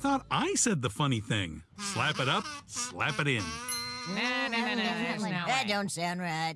thought I said the funny thing. Slap it up, slap it in. No, no, no, no, That don't sound right.